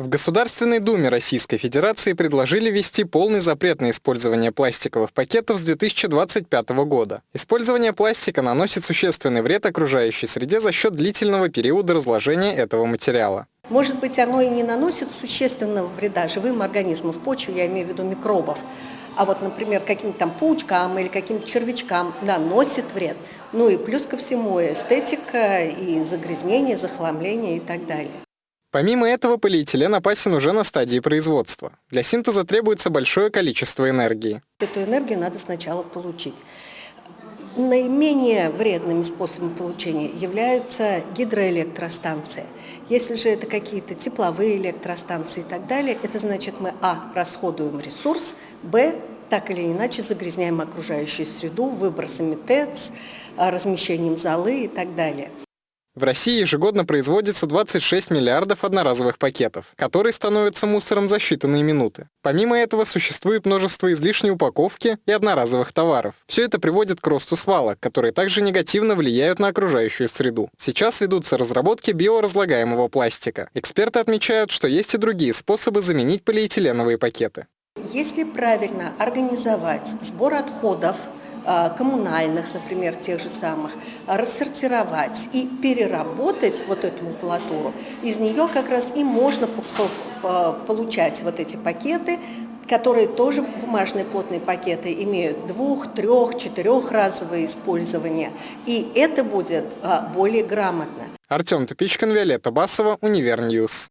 В Государственной Думе Российской Федерации предложили ввести полный запрет на использование пластиковых пакетов с 2025 года. Использование пластика наносит существенный вред окружающей среде за счет длительного периода разложения этого материала. Может быть, оно и не наносит существенного вреда живым организмам, в почве, я имею в виду микробов. А вот, например, каким-то там паучкам или каким-то червячкам наносит вред. Ну и плюс ко всему эстетика, и загрязнение, захламление и так далее. Помимо этого, полиэтилен опасен уже на стадии производства. Для синтеза требуется большое количество энергии. Эту энергию надо сначала получить. Наименее вредными способами получения являются гидроэлектростанции. Если же это какие-то тепловые электростанции и так далее, это значит мы, а, расходуем ресурс, б, так или иначе загрязняем окружающую среду выбросами ТЭЦ, размещением золы и так далее. В России ежегодно производится 26 миллиардов одноразовых пакетов, которые становятся мусором за считанные минуты. Помимо этого существует множество излишней упаковки и одноразовых товаров. Все это приводит к росту свалок, которые также негативно влияют на окружающую среду. Сейчас ведутся разработки биоразлагаемого пластика. Эксперты отмечают, что есть и другие способы заменить полиэтиленовые пакеты. Если правильно организовать сбор отходов, коммунальных, например, тех же самых, рассортировать и переработать вот эту макулатуру, из нее как раз и можно получать вот эти пакеты, которые тоже бумажные плотные пакеты имеют двух, трех, четырехразовое использование. И это будет а, более грамотно. Артем Тупичкин, Виолетта Басова, Univer News.